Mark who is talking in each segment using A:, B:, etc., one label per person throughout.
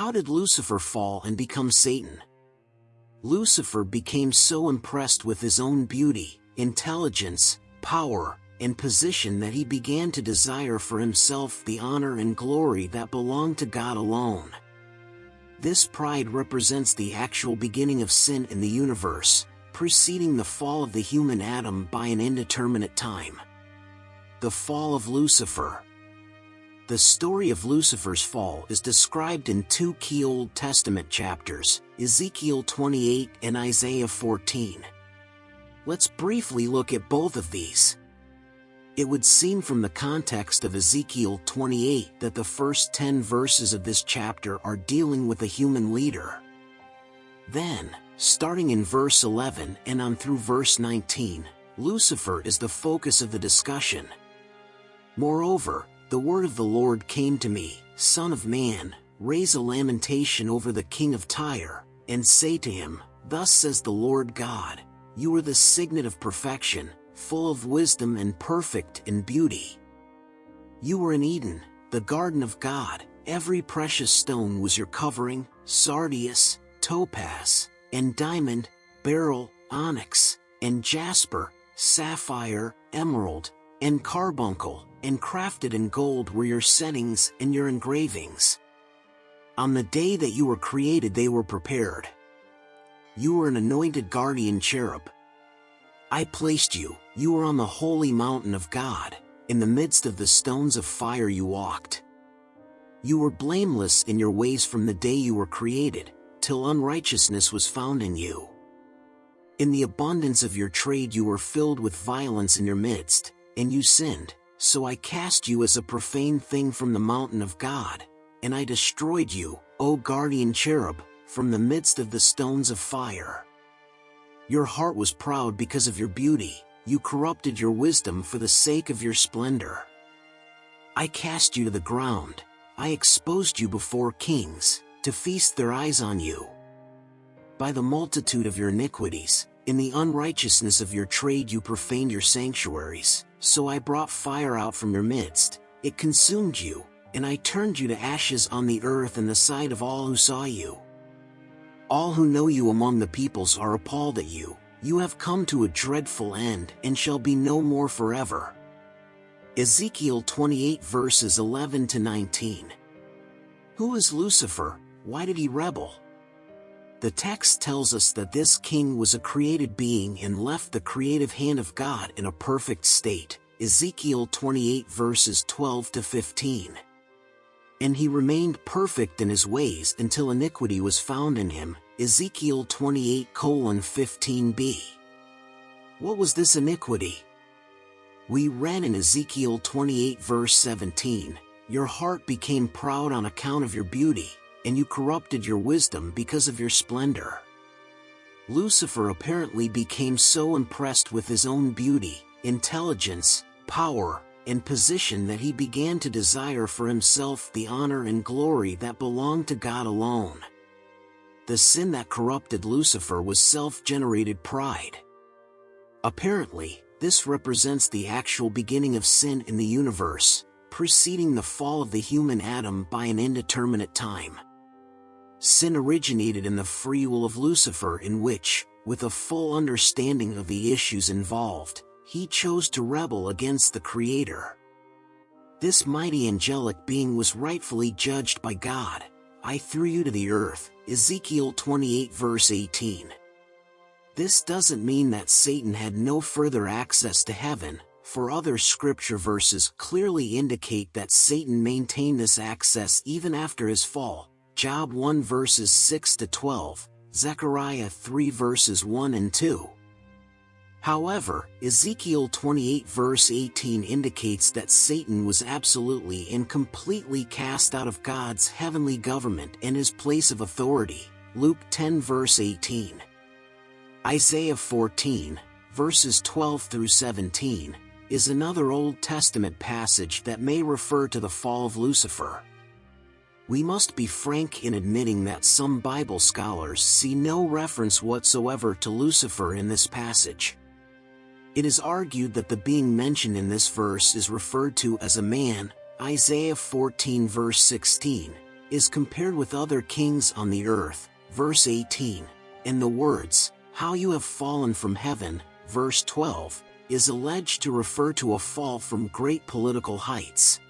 A: How did Lucifer fall and become Satan? Lucifer became so impressed with his own beauty, intelligence, power, and position that he began to desire for himself the honor and glory that belonged to God alone. This pride represents the actual beginning of sin in the universe, preceding the fall of the human Adam by an indeterminate time. The Fall of Lucifer The story of Lucifer's fall is described in two key Old Testament chapters, Ezekiel 28 and Isaiah 14. Let's briefly look at both of these. It would seem from the context of Ezekiel 28 that the first 10 verses of this chapter are dealing with a human leader. Then, starting in verse 11 and on through verse 19, Lucifer is the focus of the discussion. Moreover, the word of the Lord came to me, Son of man, raise a lamentation over the king of Tyre, and say to him, Thus says the Lord God, You are the signet of perfection, full of wisdom and perfect in beauty. You were in Eden, the garden of God, every precious stone was your covering, sardius, topaz, and diamond, beryl, onyx, and jasper, sapphire, emerald, and carbuncle, and crafted in gold were your settings and your engravings. On the day that you were created they were prepared. You were an anointed guardian cherub. I placed you, you were on the holy mountain of God, in the midst of the stones of fire you walked. You were blameless in your ways from the day you were created, till unrighteousness was found in you. In the abundance of your trade you were filled with violence in your midst, and you sinned. So I cast you as a profane thing from the mountain of God, and I destroyed you, O guardian cherub, from the midst of the stones of fire. Your heart was proud because of your beauty, you corrupted your wisdom for the sake of your splendor. I cast you to the ground, I exposed you before kings, to feast their eyes on you. By the multitude of your iniquities, in the unrighteousness of your trade you profaned your sanctuaries. So I brought fire out from your midst, it consumed you, and I turned you to ashes on the earth in the sight of all who saw you. All who know you among the peoples are appalled at you, you have come to a dreadful end and shall be no more forever. Ezekiel 28 verses 11 to 19. Who is Lucifer? Why did he rebel? The text tells us that this king was a created being and left the creative hand of God in a perfect state, Ezekiel 28 verses 12 to 15. And he remained perfect in his ways until iniquity was found in him, Ezekiel 28 colon 15b. What was this iniquity? We read in Ezekiel 28 verse 17, Your heart became proud on account of your beauty, and you corrupted your wisdom because of your splendor. Lucifer apparently became so impressed with his own beauty, intelligence, power, and position that he began to desire for himself the honor and glory that belonged to God alone. The sin that corrupted Lucifer was self-generated pride. Apparently, this represents the actual beginning of sin in the universe, preceding the fall of the human Adam by an indeterminate time. Sin originated in the free will of Lucifer in which, with a full understanding of the issues involved, he chose to rebel against the Creator. This mighty angelic being was rightfully judged by God. I threw you to the earth, Ezekiel 28 verse 18. This doesn't mean that Satan had no further access to heaven, for other scripture verses clearly indicate that Satan maintained this access even after his fall, Job 1 verses 6 to 12, Zechariah 3 verses 1 and 2. However, Ezekiel 28 verse 18 indicates that Satan was absolutely and completely cast out of God's heavenly government and his place of authority, Luke 10 verse 18. Isaiah 14, verses 12 through 17, is another Old Testament passage that may refer to the fall of Lucifer we must be frank in admitting that some Bible scholars see no reference whatsoever to Lucifer in this passage. It is argued that the being mentioned in this verse is referred to as a man, Isaiah 14 verse 16, is compared with other kings on the earth, verse 18, and the words, how you have fallen from heaven, verse 12, is alleged to refer to a fall from great political heights.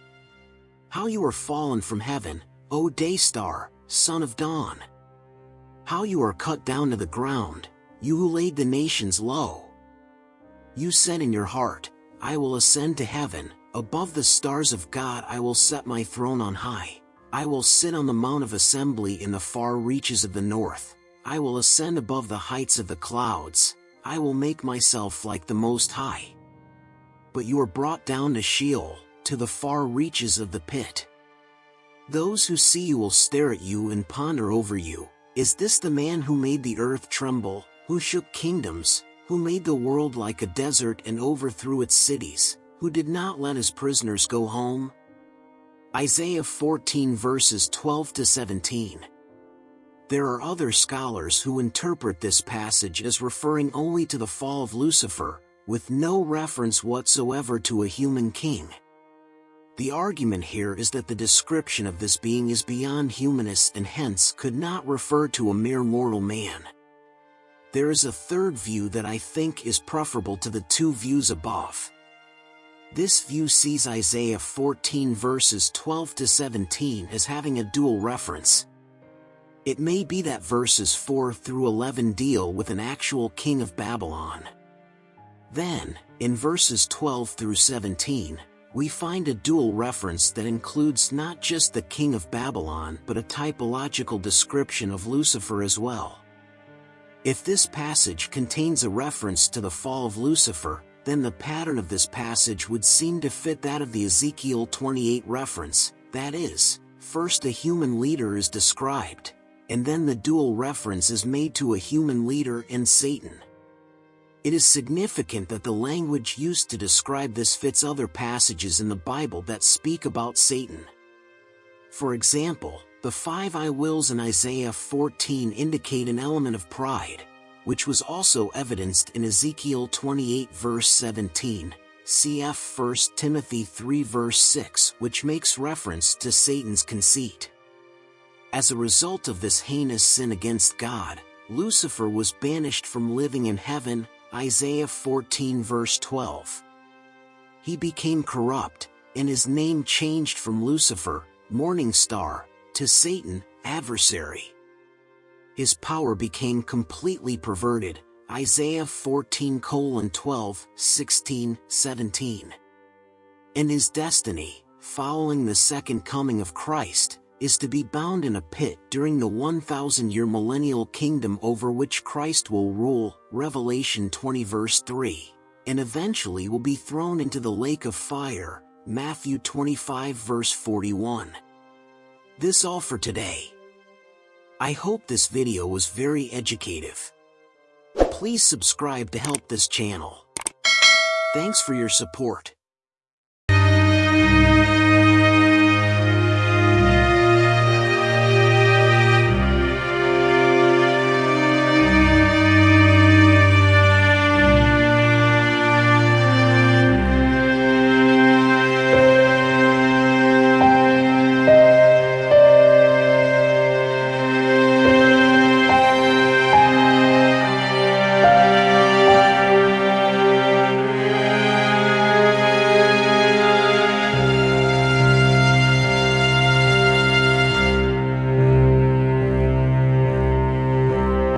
A: How you are fallen from heaven, O day star, son of dawn. How you are cut down to the ground, you who laid the nations low. You said in your heart, I will ascend to heaven, above the stars of God I will set my throne on high. I will sit on the mount of assembly in the far reaches of the north. I will ascend above the heights of the clouds. I will make myself like the Most High. But you are brought down to Sheol, to the far reaches of the pit. Those who see you will stare at you and ponder over you. Is this the man who made the earth tremble, who shook kingdoms, who made the world like a desert and overthrew its cities, who did not let his prisoners go home? Isaiah 14 verses 12 to 17. There are other scholars who interpret this passage as referring only to the fall of Lucifer, with no reference whatsoever to a human king. The argument here is that the description of this being is beyond humanist and hence could not refer to a mere mortal man. There is a third view that I think is preferable to the two views above. This view sees Isaiah 14 verses 12 to 17 as having a dual reference. It may be that verses 4 through 11 deal with an actual king of Babylon. Then, in verses 12 through 17, we find a dual reference that includes not just the king of Babylon but a typological description of Lucifer as well. If this passage contains a reference to the fall of Lucifer, then the pattern of this passage would seem to fit that of the Ezekiel 28 reference, that is, first a human leader is described, and then the dual reference is made to a human leader and Satan. It is significant that the language used to describe this fits other passages in the Bible that speak about Satan. For example, the five I wills in Isaiah 14 indicate an element of pride, which was also evidenced in Ezekiel 28 verse 17, cf 1 Timothy 3 verse 6 which makes reference to Satan's conceit. As a result of this heinous sin against God, Lucifer was banished from living in heaven, Isaiah 14 verse 12. He became corrupt, and his name changed from Lucifer, morning star, to Satan, adversary. His power became completely perverted, Isaiah 14 colon 12, 16, 17. And his destiny, following the second coming of Christ, is to be bound in a pit during the 1,000-year millennial kingdom over which Christ will rule, Revelation 20 verse 3, and eventually will be thrown into the lake of fire, Matthew 25 verse 41. This all for today. I hope this video was very educative. Please subscribe to help this channel. Thanks for your support.